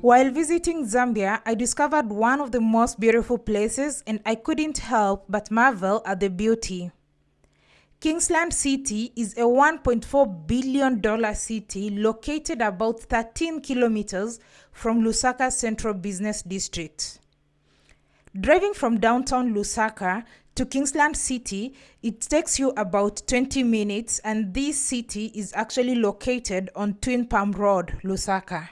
While visiting Zambia, I discovered one of the most beautiful places and I couldn't help but marvel at the beauty. Kingsland City is a $1.4 billion city located about 13 kilometers from Lusaka's central business district. Driving from downtown Lusaka to Kingsland City, it takes you about 20 minutes and this city is actually located on Twin Palm Road, Lusaka.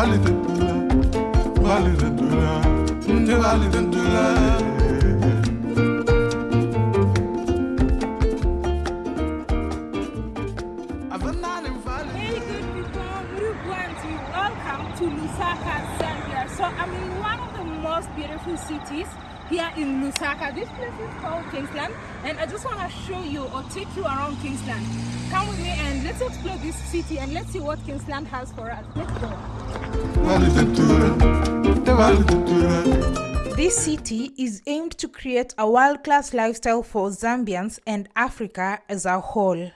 Hey good people, Murugwanti, welcome to Lusaka, Zambia. So I'm in one of the most beautiful cities here in Lusaka. This place is called Kingsland and I just want to show you or take you around Kingsland. Come with me and let's explore this city and let's see what Kingsland has for us. Let's go. This city is aimed to create a world-class lifestyle for Zambians and Africa as a whole.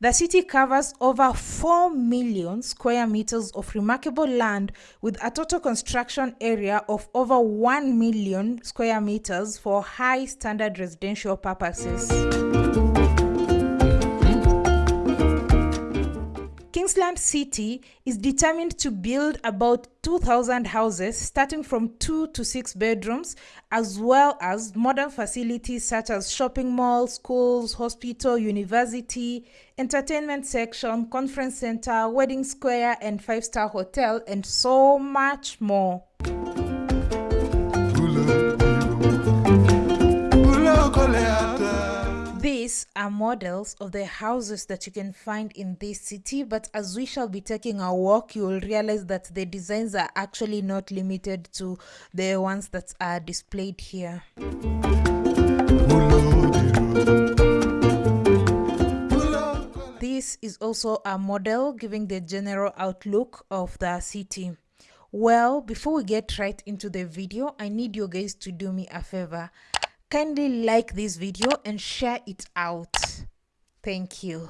The city covers over 4 million square meters of remarkable land with a total construction area of over 1 million square meters for high standard residential purposes. Kingsland City is determined to build about 2,000 houses starting from 2 to 6 bedrooms as well as modern facilities such as shopping malls, schools, hospital, university, entertainment section, conference center, wedding square and five-star hotel and so much more. These are models of the houses that you can find in this city, but as we shall be taking a walk, you will realize that the designs are actually not limited to the ones that are displayed here. This is also a model giving the general outlook of the city. Well, before we get right into the video, I need you guys to do me a favor kindly like this video and share it out thank you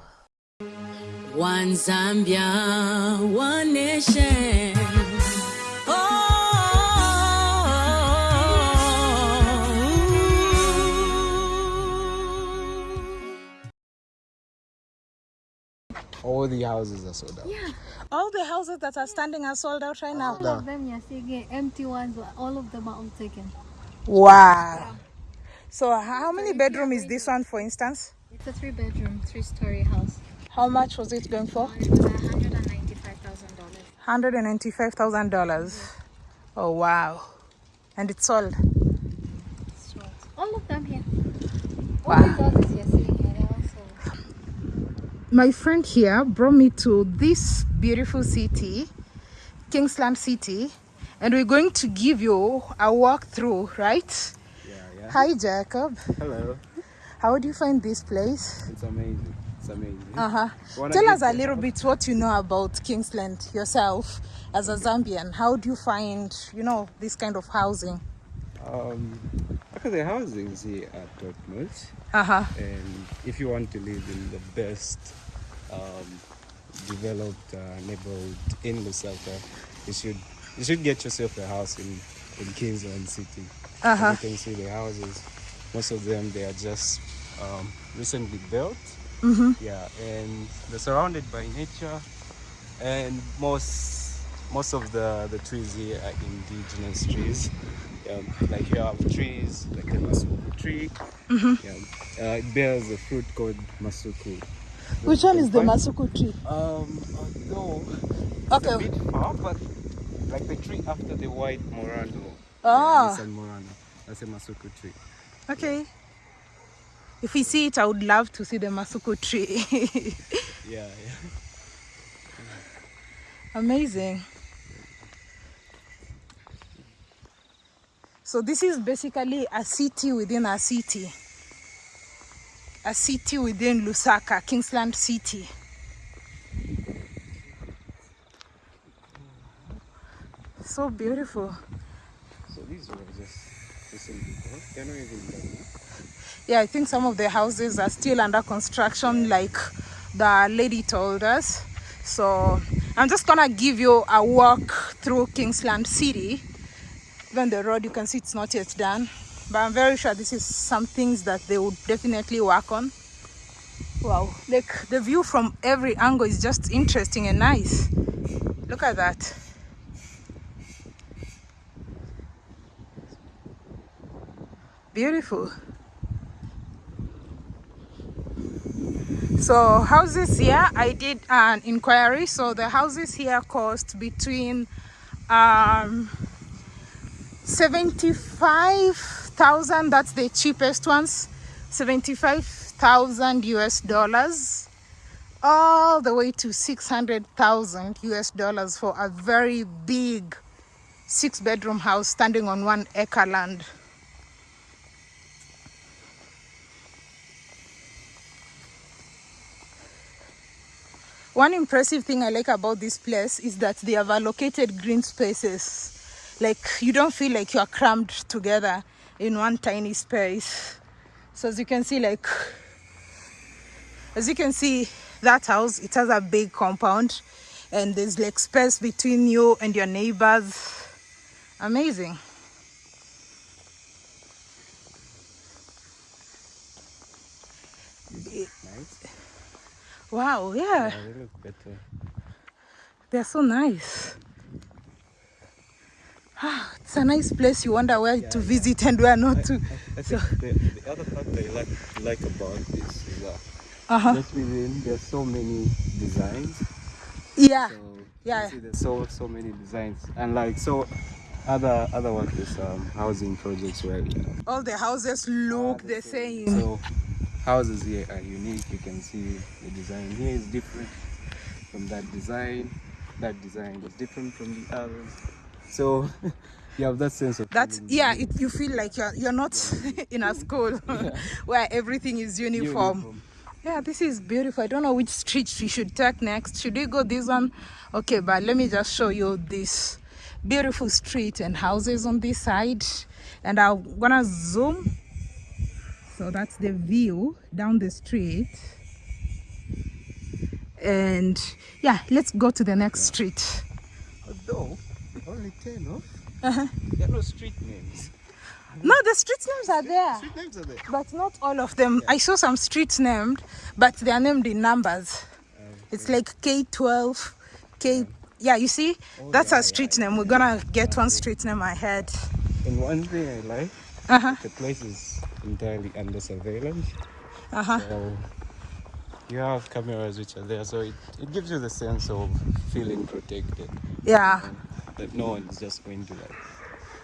one zambia one nation oh, oh, oh. all the houses are sold out. Yeah. All the houses that are standing are sold out right now. All of them, you're seeing empty ones, all of them are all taken. Wow. So how many bedroom is this one, for instance? It's a three bedroom, three story house. How much was it going for? It was $195,000. $195,000. Oh, wow. And it's sold? Sold. All of them here. Wow. All these houses you're here, they're all sold. My friend here brought me to this beautiful city, Kingsland City, and we're going to give you a walk through, right? Hi, Jacob. Hello. How do you find this place? It's amazing. It's amazing. Uh huh. Tell us a little bit what you know about Kingsland yourself as a Zambian. How do you find, you know, this kind of housing? Um, okay, the housings here are top notch. Uh huh. And if you want to live in the best um, developed uh, neighborhood in Lusaka, you should you should get yourself a house in in Kingsland City. Uh -huh. You can see the houses. Most of them they are just um, recently built. Mm -hmm. Yeah, and they're surrounded by nature, and most most of the the trees here are indigenous trees. Um, like you have trees like the masuku tree. Mm -hmm. Yeah, uh, it bears a fruit called masuku. Which one is the masuku tree? Um, no, okay. a bit far, but like the tree after the white morano. Oh. Yeah, morano. That's a masuku tree. Okay. If we see it, I would love to see the masuku tree. yeah, yeah. Amazing. So this is basically a city within a city. A city within Lusaka, Kingsland City. So beautiful. These were just even. Yeah, I think some of the houses are still under construction, like the lady told us. So I'm just gonna give you a walk through Kingsland City. Even the road, you can see it's not yet done, but I'm very sure this is some things that they would definitely work on. Wow, like the view from every angle is just interesting and nice. Look at that. Beautiful. So houses here, I did an inquiry. So the houses here cost between um, 75,000, that's the cheapest ones, 75,000 US dollars, all the way to 600,000 US dollars for a very big six bedroom house standing on one acre land. One impressive thing I like about this place is that they have allocated green spaces. Like you don't feel like you are crammed together in one tiny space. So as you can see, like as you can see, that house it has a big compound, and there's like space between you and your neighbors. Amazing. Nice. Wow, yeah, Yeah, they look better. they're so nice. Ah, it's a nice place. You wonder where to visit and where not to. I think the, the other part that I like like about this is that Uh-huh. just within there's so many designs. Yeah. So Yeah. you see there's so so many designs and like so other other ones is um, housing projects where you know, All the houses look the same. So houses here are unique. You can see the design here is different from that design. That design is different from the others. So you have that sense of that yeah. It, you feel like you're you're not in a school where everything is uniform. uniform. Yeah, this is beautiful. I don't know which street we should take next. Should we go this one? Okay, but let me just show you this beautiful street and houses on this side. And I'm gonna zoom. So that's the view down the street. And yeah, let's go to the next street. Although only ten of Uh-huh. there are no street names. No, the street names are there. Street names are there. but not all of them. I saw some streets named, but they are named in numbers. It's like K12, K. Yeah, you see, that's a street name. We're gonna get one street name ahead. And one thing I like, Uh huh. the place is entirely under surveillance. Uh huh. So you have cameras which are there, so it, it gives you the sense of feeling protected. Yeah. That no one is just going to like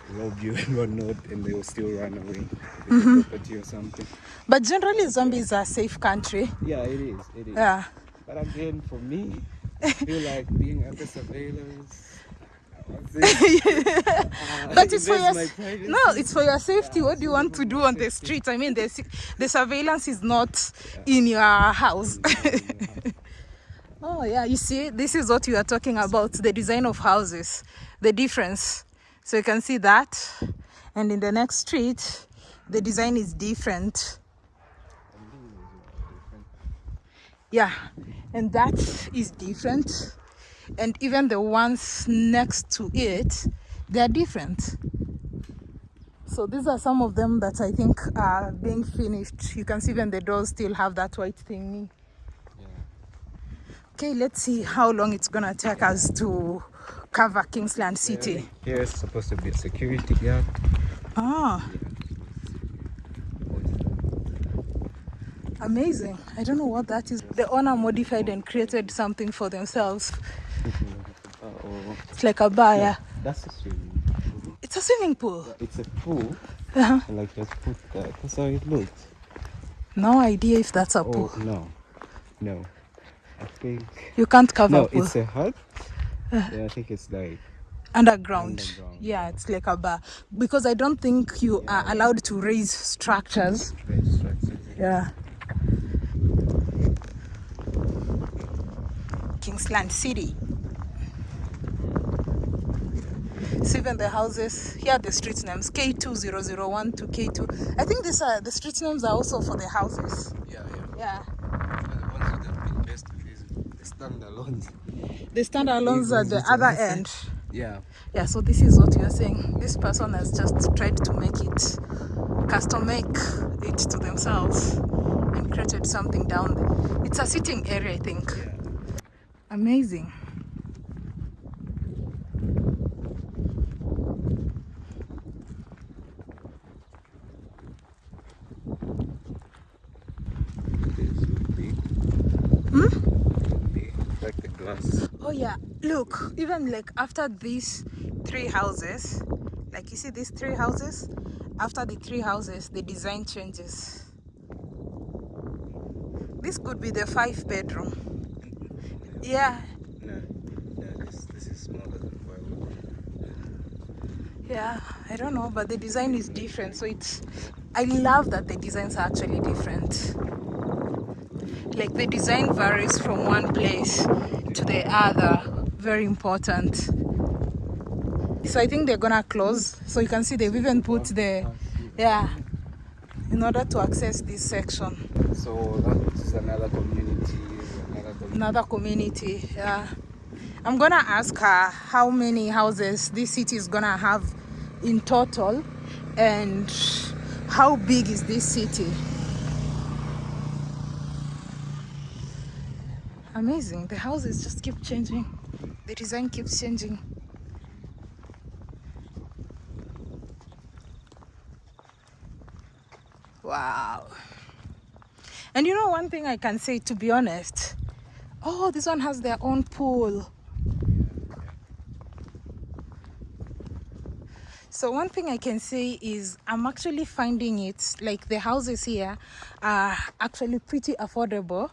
rob you and whatnot, and they will still run away with Mm-hmm. property or something. But generally, zombies are a safe country. Yeah, it is. It is. Yeah. But again, for me, I feel like being under surveillance. But it's for your no, it's for your safety. What do you want to do on the street? I mean, the the surveillance is not in your house. oh yeah, you see, this is what you are talking about: the design of houses, the difference. So you can see that, and in the next street, the design is different. Yeah, and that is different, and even the ones next to it, they are different. So these are some of them that I think are being finished. You can see even the doors still have that white thingy. Okay, let's see how long it's gonna take us to cover Kingsland City. Here is supposed to be a security guard. Ah, amazing. I don't know what that is. The owner modified and created something for themselves. Uh, It's like a bar, yeah. that's a swimming pool. It's a swimming pool. It's a pool. Uh-huh. and Like just put that. That's how it looks. No idea if that's a Oh pool. no, no. I think You can't cover no. pool. It's a hut. Yeah, I think it's like underground. Underground, Yeah, it's like a bar because I don't think you are allowed to raise structures. Right structures. Yeah. Kingsland City. So even the houses here are the street names K2001 to K2. I think these are the street names are also for the houses. Yeah, yeah. Yeah. The ones that have been best is the standalones. The standalones at the other end. Yeah. Yeah, so this is what you're saying. This person has just tried to make it custom make it to themselves and created something down there. It's a sitting area, I think. Yeah. Hmm? glass. Oh yeah, look, even like after these three houses, like you see these three houses, after the three houses, the design changes. This could be the five bedroom. Yeah, No, no, this this is smaller than firewood. yeah, I don't know, but the design is different. So it's, I love that the designs are actually different. Like the design varies from one place to the other. Very important. So I think they're gonna close. So you can see they've even put the, yeah, in order to access this section. So that is another community. Another community. Yeah. I'm gonna ask her how many houses this city is gonna have in total and how big is this city. Amazing. The houses just keep changing. The design keeps changing. Wow. And you know one thing I can say to be honest. Oh, this one has their own pool. So one thing I can say is I'm actually finding it like the houses here are actually pretty affordable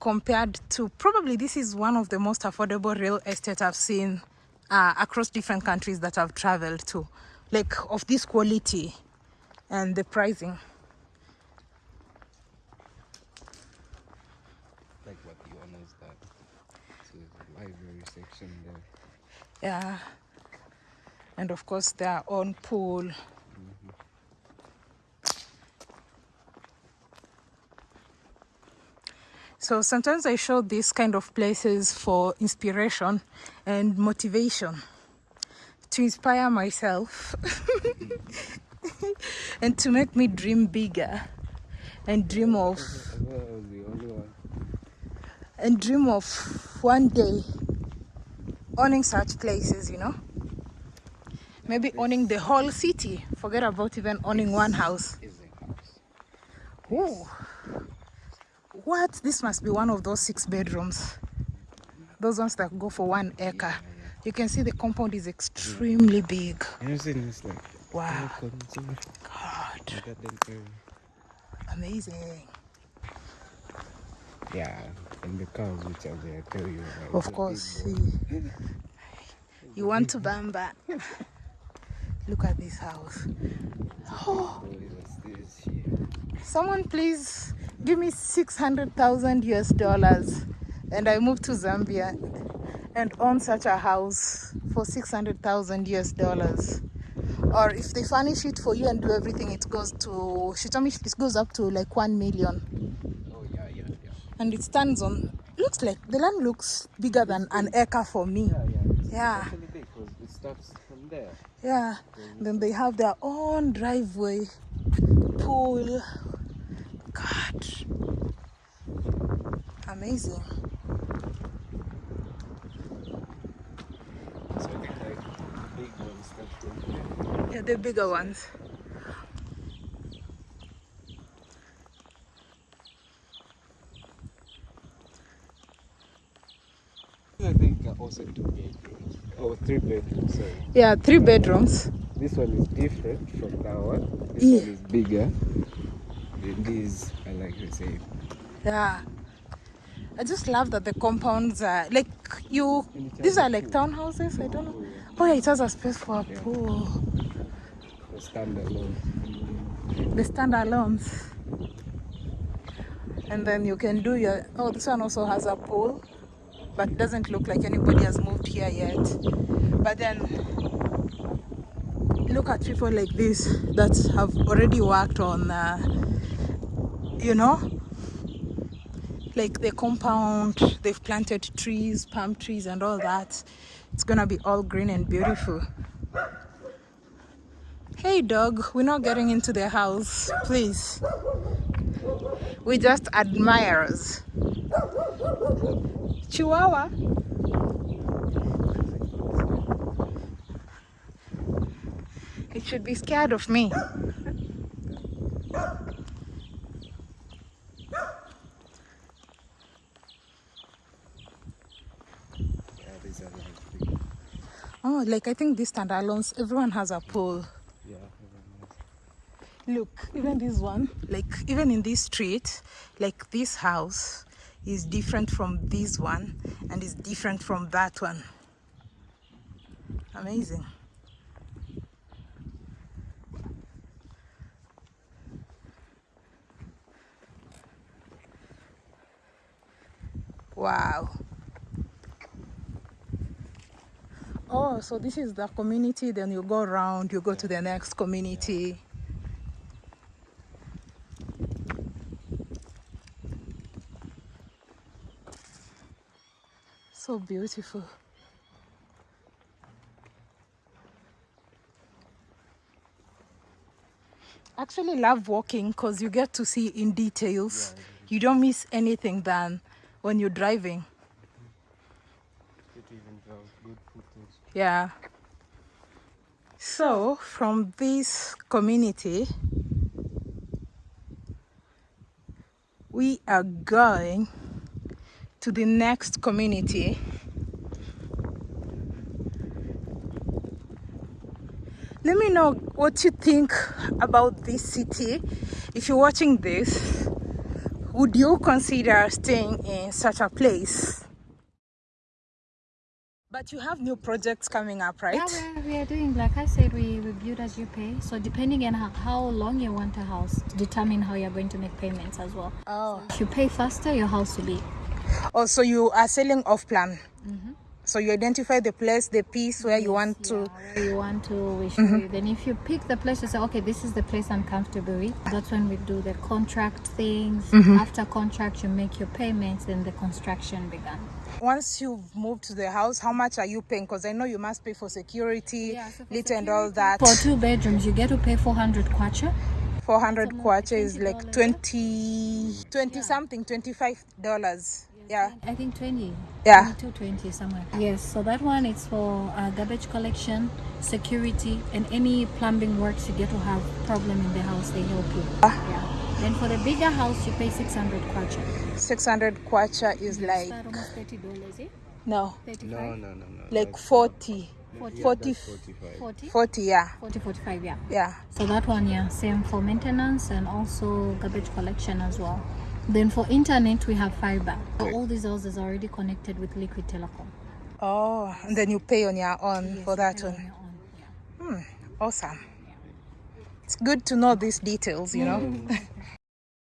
compared to probably this is one of the most affordable real estate I've seen uh, across different countries that I've traveled to, like of this quality and the pricing. Like what the owners that. So there's a section there. Yeah. And of course, their own pool. So sometimes I show these kind of places for inspiration and motivation to inspire myself and to make me dream bigger and dream of I thought I was the only one. and dream of one day owning such places, you know. Maybe owning the whole city. Forget about even owning one house. Ooh. What? This must be one of those six bedrooms. Those ones that go for one acre. You can see the compound is extremely big. You know, saying it's like Wow. God, the garden area. amazing. Yeah, and the cows which are there, I tell you. Like, Of course. You, want to bamba. Look at this house. Oh, it was this here. Someone please give me 600,000 US dollars and I move to Zambia and own such a house for 600,000 US dollars. Or if they furnish it for you and do everything, it goes to, she told me it goes up to like 1 million. Oh, yeah, yeah, yeah. And it stands on, looks like, the land looks bigger than an acre for me. Yeah, yeah. It's Yeah. big it starts from there. Yeah. Then they have their own driveway, pool. God. Amazing. So I think like the big ones start from there. Yeah, the bigger ones. I think are also two bedrooms. Oh, three bedrooms, sorry. Yeah, three bedrooms. This one is different from that one. This Yeah. one is bigger. Than these, I like to say. Yeah. I just love that the compounds are like you. These are like townhouses. I don't know. Oh, oh, yeah, it has a space for a pool. The standalone. The standalones. And then you can do your. Oh, this one also has a pool, but doesn't look like anybody has moved here yet. But then look at people like this that have already worked on, uh, you know, like the compound. They've planted trees, palm trees, and all that. It's gonna be all green and beautiful. Hey, dog, we're not getting into their house, please. We just admirers. Chihuahua. It should be scared of me. Oh, like I think these standalones, everyone has a pole. Look, even this one, like even in this street, like this house is different from this one and is different from that one. Amazing. Wow. Oh, so this is the community, then you go around, you go to the next community. So beautiful. Actually love walking because you get to see in details. You don't miss anything than when you're driving. It even good. Yeah. So from this community, we are going to the next community. Let me know what you think about this city. If you're watching this, would you consider staying in such a place? But you have new projects coming up, right? Yeah, we are, we are doing, like I said, we, we build as you pay. So depending on how, how long you want a house, determine how you're going to make payments as well. Oh. If you pay faster, your house will be. Oh, so you are selling off plan. Mm-hmm. So you identify the place, the piece where you want to. Where you want to, we show you. Then if you pick the place, you say, okay, this is the place I'm comfortable with. That's when we do the contract things. Mm-hmm. After contract, you make your payments, then the construction began. Once you've moved to the house, how much are you paying? Because I know you must pay for security, Yeah, so for lit and all that. For two bedrooms, you get to pay 400 kwacha. 400 kwacha is like $20, 20, 20 something, 25 dollars. Yeah. I think 20. Yeah. 22, 20 somewhere. Yes, so that one is for uh, garbage collection, security, and any plumbing works you get to have problem in the house, they help you. Yeah. Then for the bigger house, you pay 600 kwacha. 600 kwacha is like, almost $30, eh? no, 35? No, no, no, no. like 40. 40. 40, 40? 40, yeah. 40, 45, yeah. Yeah. So that one, yeah, same for maintenance and also garbage collection as well. Then for internet, we have fiber. So all these houses are already connected with Liquid Telecom. Oh, and then you pay on your own Yes, for that pay on one. your own, yeah. Hmm, awesome. It's good to know these details, you know. Mm.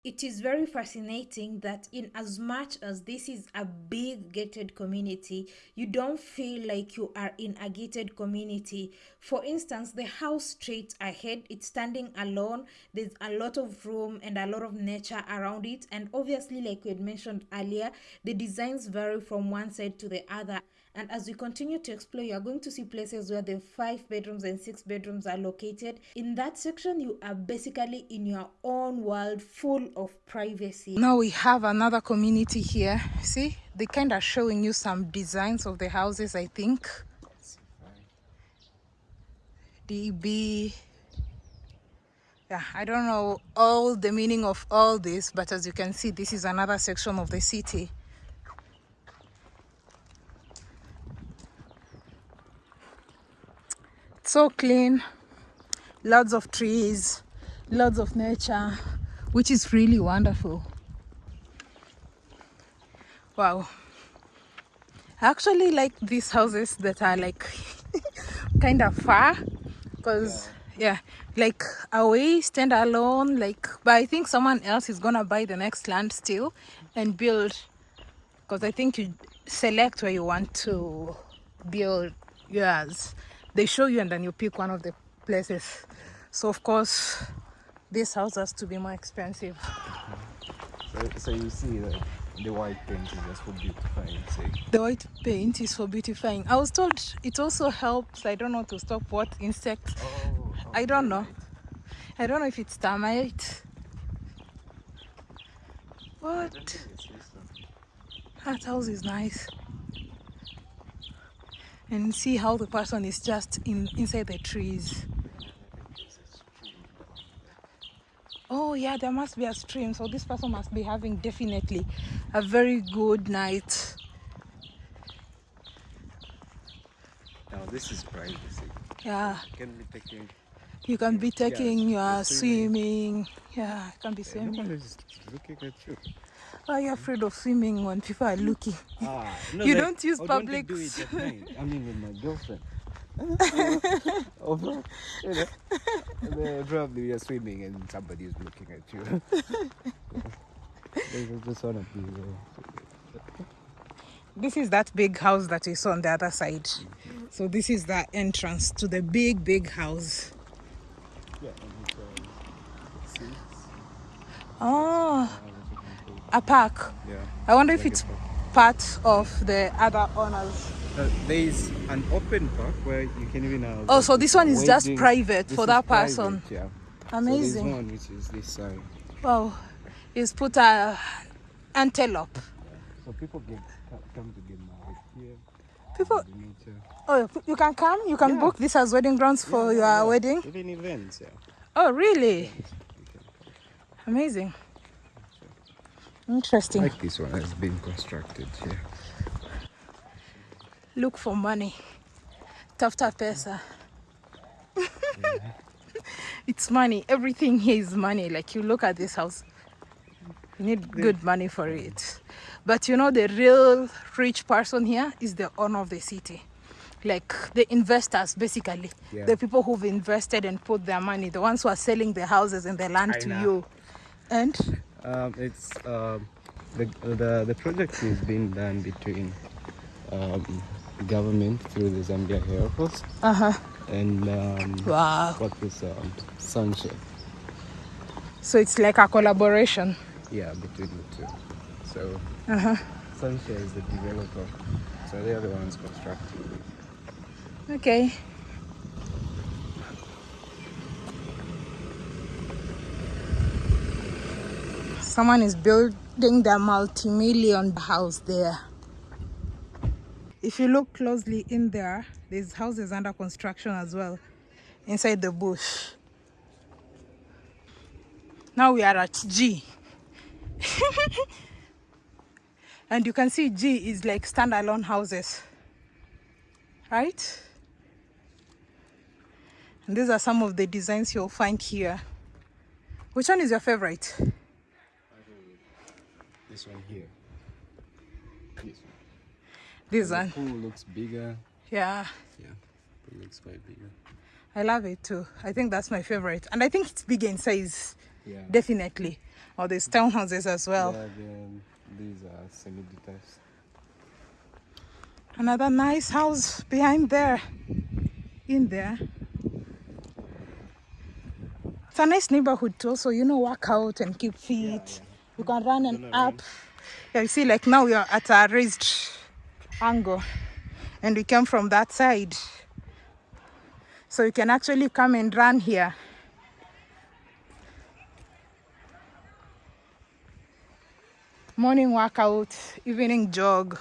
It is very fascinating that, in as much as this is a big gated community, you don't feel like you are in a gated community. For instance, the house straight ahead, it's standing alone. There's a lot of room and a lot of nature around it. And obviously, like we had mentioned earlier, the designs vary from one side to the other. And as we continue to explore, you are going to see places where the five bedrooms and six bedrooms are located. In that section, you are basically in your own world full of privacy. Now we have another community here. See, they kind of showing you some designs of the houses, I think. DB. Yeah, I don't know all the meaning of all this, but as you can see, this is another section of the city. So clean. Lots of trees lots of nature which is really wonderful. Wow. I actually like these houses that are like kind of far because yeah. like away stand alone like but i think someone else is gonna buy the next land still and build because i think you select where you want to build yours they show you and then you pick one of the places so of course this house has to be more expensive So, so you see that the white paint is just for beautifying the white paint is for beautifying i was told it also helps i don't know to stop what insects Oh, I don't know. I don't know if it's termite. What? That house is nice. And see how the person is just in inside the trees. Oh yeah, there must be a stream, so this person must be having definitely a very good night. Now this is privacy. Yeah, You can be taking. you can be taking Yes, your swimming. swimming. Yeah, you can be No swimming. one is looking at you. Why are you afraid of swimming when people are looking? Ah, You don't use I would want to public do it s- at night. I mean, with my girlfriend. You know, probably you're swimming and somebody is looking at you. I just want to be there. This is that big house that we saw on the other side. So this is the entrance to the big, big house. Yeah, and uh. Oh, Uh, a park. yeah. I wonder if Like a it's part of the other owners. Uh, there is an open park where you can even have. Oh, so this one is just private for that private, person. Yeah. Amazing. So one which is this side. Wow. He's put a antelope. So people get come to get married here. People, oh, you can come. You can Yeah. book this as wedding grounds for Yeah, your yeah. wedding. Even events, yeah. Oh, really? Amazing. Interesting. Like this one has been constructed here. Look for money. Tafuta pesa. it's money. Everything here is money. Like you look at this house, you need good money for it. But you know, the real rich person here is the owner of the city. Like the investors, basically. Yeah. The people who've invested and put their money, the ones who are selling the houses and the land I to know. you. And Um, it's um, the, the the project is being done between um, government through the Zambia Air Force uh huh. and um, Wow. what is um, Sunshine. So it's like a collaboration. Yeah, between the two. So Uh huh. Sunshine is the developer, so they're the ones constructing. Okay. Someone is building their multi-million house there. If you look closely in there, there's houses under construction as well inside the bush. Now we are at G. and you can see G is like standalone houses. Right? And these are some of the designs you'll find here. Which one is your favorite? This one here. This one. This The one. pool looks bigger. Yeah, Yeah, it looks quite bigger. I love it too. I think that's my favorite. And I think it's bigger in size, Yeah. definitely. Or there's townhouses as well. Yeah, then these are semi-detached. Another nice house behind there. In there. It's a nice neighborhood too, so you know, work out and keep fit. You can run and Gonna up. Yeah, you see, like now we are at a raised angle and we came from that side. So you can actually come and run here. Morning workout, evening jog.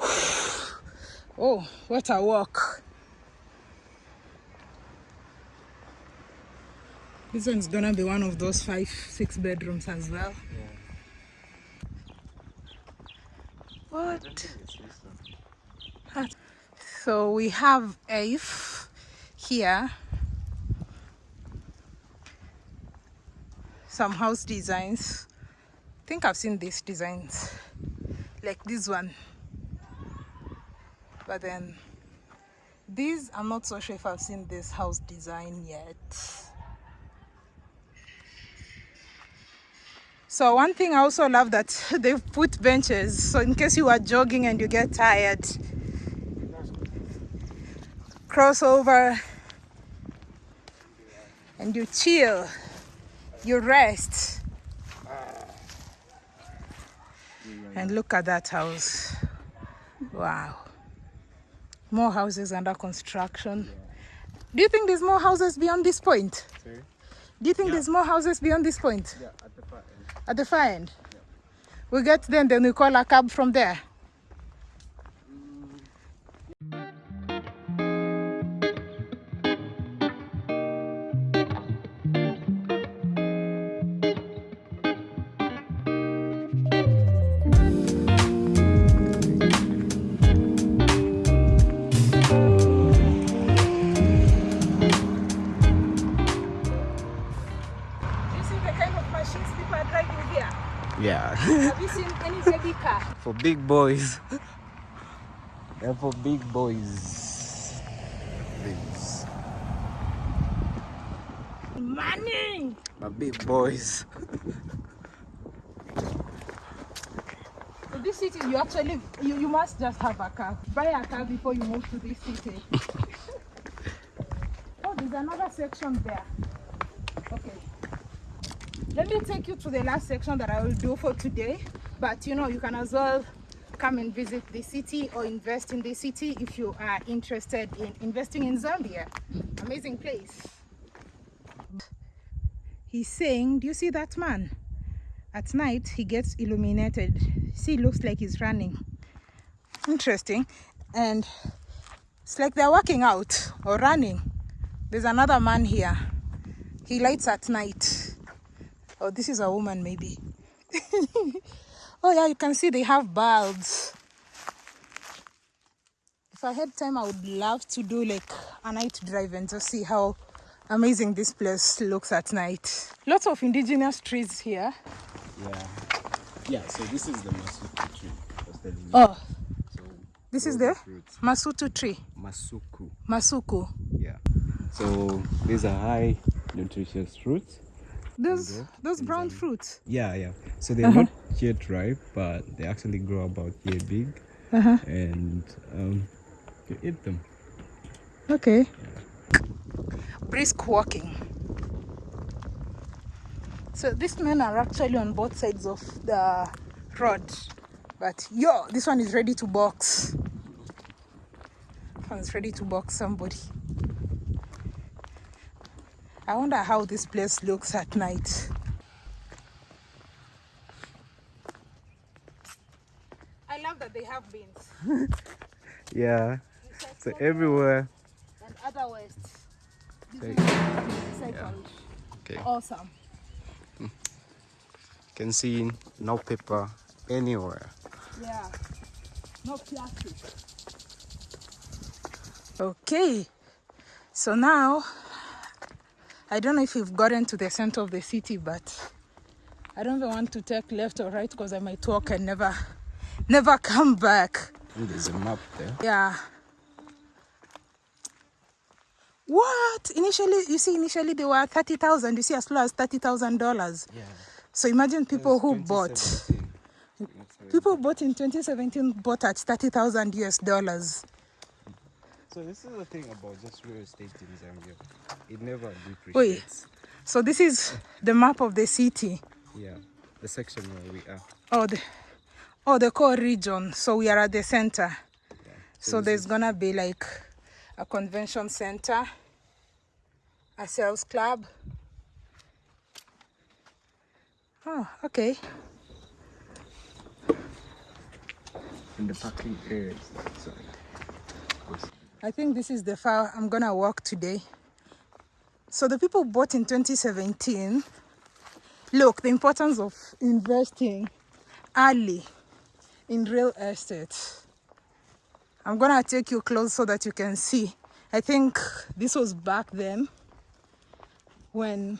Oh, what a walk. This one's gonna be one of those five, six bedrooms as well. What? So we have Aif here. Some house designs. I think I've seen these designs. Like this one. But then these, I'm not so sure if I've seen this house design yet. So one thing I also love that they've put benches. So in case you are jogging and you get tired, cross over and you chill, you rest. And look at that house. Wow. More houses under construction. Do you think there's more houses beyond this point? Do you think there's more houses beyond this point? Yeah, at the end? We get them, then we call a cab from there. Yeah. Have you seen any baby car? for big boys. and for big boys. Things. Money! My big boys. So this city, you actually, you, you must just have a car. Buy a car before you move to this city. oh, there's another section there. Okay. Let me take you to the last section that I will do for today. But you know, you can as well come and visit the city or invest in the city if you are interested in investing in Zambia. Amazing place. He's saying, Do you see that man? At night, he gets illuminated. See, looks like he's running. Interesting. And it's like they're working out or running. There's another man here. He lights at night. Oh, this is a woman, maybe. oh, yeah, you can see they have bulbs. If I had time, I would love to do like a night drive and just see how amazing this place looks at night. Lots of indigenous trees here. Yeah. Yeah, so this is the Masuku tree. I was telling you. Oh, So this is the fruits. Masutu tree. Masuku. Masuku. Yeah. So these are high nutritious fruits. Those those brown fruits. Yeah, yeah. So they're not yet ripe, but they actually grow about yay big, Uh-huh. and um, you eat them. Okay. Brisk walking. So these men are actually on both sides of the road. But yo, this one is ready to box. One's ready to box somebody. I wonder how this place looks at night. I love that they have beans. Yeah. So everywhere. and other wastes. This Take- Okay. Awesome. Hmm. Can see no paper anywhere. Yeah. No plastic. Okay. So now, I don't know if you've gotten to the center of the city, but I don't even want to take left or right because I might walk and never, never come back. There's a map there. Yeah. What? Initially, you see, initially they were 30,000. You see, as low as $30,000. Yeah. So imagine people who bought. 2017. That's very- People bought in 2017 bought at 30,000 US dollars. So this is the thing about just real estate in Zambia. It never Wait. depreciates. So this is the map of the city. Yeah. The section where we are. Oh, the, oh, the core region. So we are at the center. Yeah. So this there's gonna be like a convention center, a sales club. Oh, okay. in the parking area. Sorry. I think this is the far I'm gonna walk today. So the people bought in 2017. Look, the importance of investing early in real estate. I'm gonna take you close so that you can see. I think this was back then when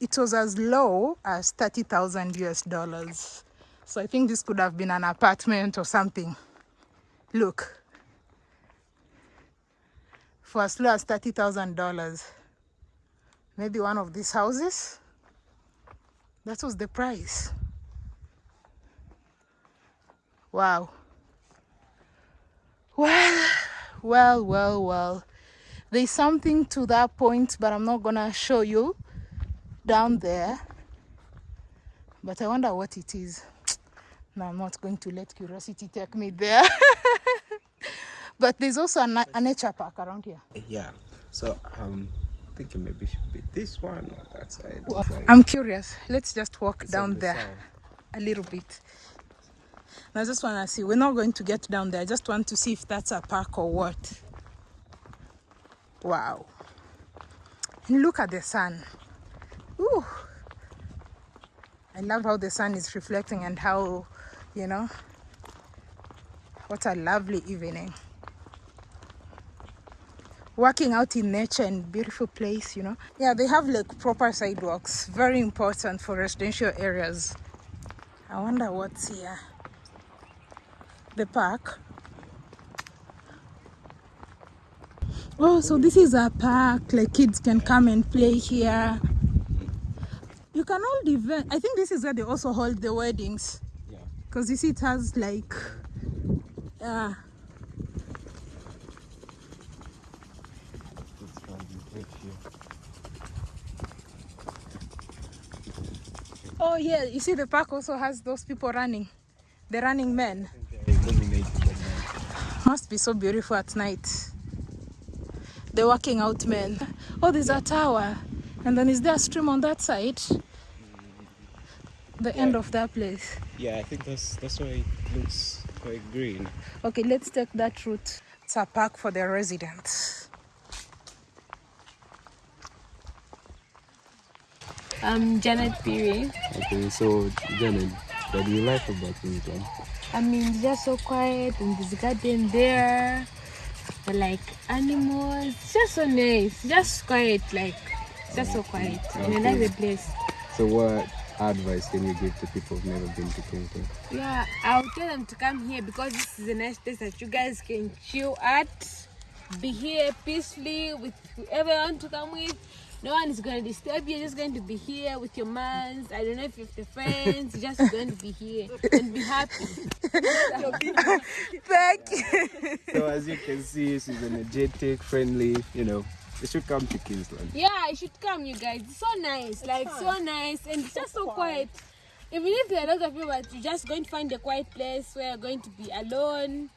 it was as low as 30,000 US dollars. So I think this could have been an apartment or something. Look. For as low as $30,000. Maybe one of these houses. That was the price. Wow. Well, well, well, well. There's something to that point, but I'm not gonna show you down there. But I wonder what it is. No, I'm not going to let curiosity take me there. but there's also a, a nature park around here. Yeah. So um, I'm thinking maybe should be this one or that side. Well, I'm curious. Let's just walk it's down there side. a little bit. And I just want to see. We're not going to get down there. I just want to see if that's a park or what. Wow. And look at the sun. Ooh. I love how the sun is reflecting and how, you know, what a lovely evening. Working out in nature and beautiful place, you know. Yeah, they have like proper sidewalks. Very important for residential areas. I wonder what's here. The park. Oh, so this is a park. Like kids can come and play here. You can hold event. I think this is where they also hold the weddings. Yeah. Because you see, it has like, uh, It's gonna be right here. Oh yeah, you see, the park also has those people running, the running men. They're illuminated at night. Must be so beautiful at night. The working out men. Oh, there's a tower. And then is there a stream on that side? The end of that place. Yeah, I think that's that's why it looks quite green. Okay, let's take that route. It's a park for the residents. I'm Janet Piri. Okay, so Janet, what do you like about England? I mean, it's just so quiet and this garden there. The like animals, it's just so nice. Just quiet, like just so quiet. And I like the place. So what advice can you give to people who've never been to Kingsland? Yeah, I'll tell them to come here because this is a nice place that you guys can chill at. Be here peacefully with whoever you want to come with. No one is going to disturb you. You're just going to be here with your mans. I don't know if you have the friends. You're just going to be here and be happy. Thank you. So as you can see, she's energetic, friendly. You know, you should come to Kingsland. Yeah, you should come, you guys. It's so nice, like so nice, and it's just so quiet. Even if there are a lot of people, but you're just going to find a quiet place where you're going to be alone.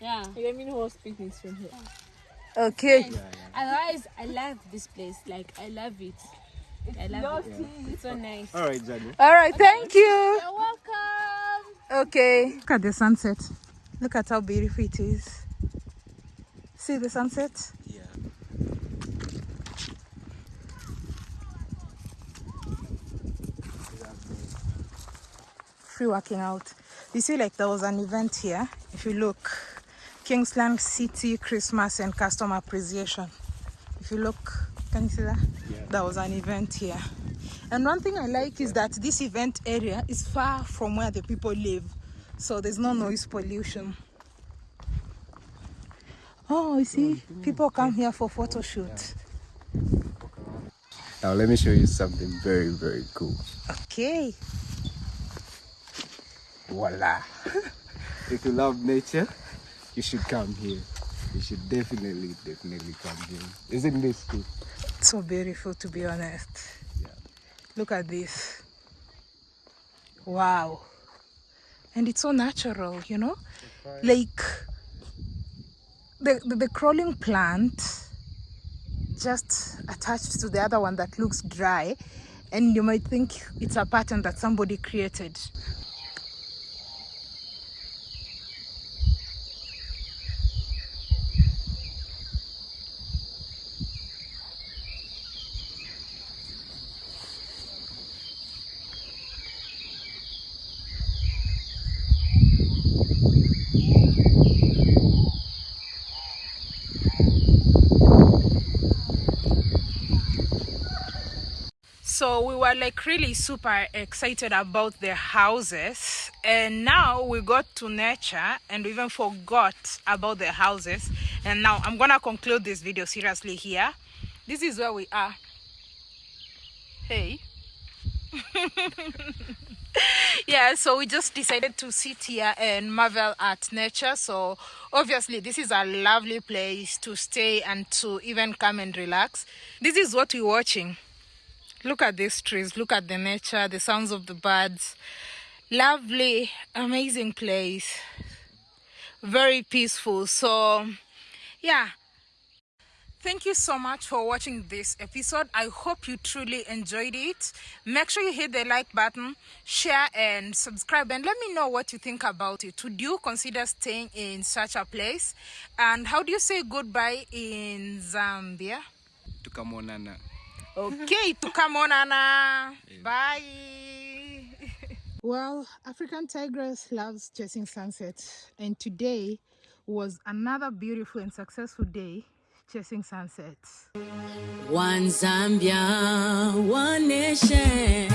Yeah. Let me know what picnics from here. Okay. Otherwise, I love this place. Like I love it. I love it. It's so nice. All right, Janet. All right, thank you. You're welcome. Okay. Look at the sunset. Look at how beautiful it is. See the sunset? Yeah. Free working out. You see, like there was an event here. If you look, Kingsland City Christmas and Customer Appreciation. If you look, can you see that? Yeah. There was an event here. And one thing I like is that this event area is far from where the people live. So there's no noise pollution. Oh, you see, mm, mm, people come here for photo shoot. Now let me show you something very, very cool. Okay. Voila! if you love nature, you should come here. You should definitely, definitely come here. Isn't this cool? So beautiful to be honest. Yeah. Look at this. Wow. And it's so natural, you know? Like the, the, the crawling plant just attached to the other one that looks dry and you might think it's a pattern that somebody created. So we were like really super excited about the houses, and now we got to nature and we even forgot about the houses. And now I'm gonna conclude this video seriously here. This is where we are. Hey. yeah so we just decided to sit here and marvel at nature so obviously this is a lovely place to stay and to even come and relax this is what we're watching look at these trees look at the nature the sounds of the birds lovely amazing place very peaceful so yeah Thank you so much for watching this episode. I hope you truly enjoyed it. Make sure you hit the like button, share and subscribe and let me know what you think about it. Would you consider staying in such a place? And how do you say goodbye in Zambia? Tukamonana. Okay, to come on, tukamonana. Bye. Well, African Tigress loves chasing sunset and today was another beautiful and successful day chasing sunsets. One Zambia, one nation.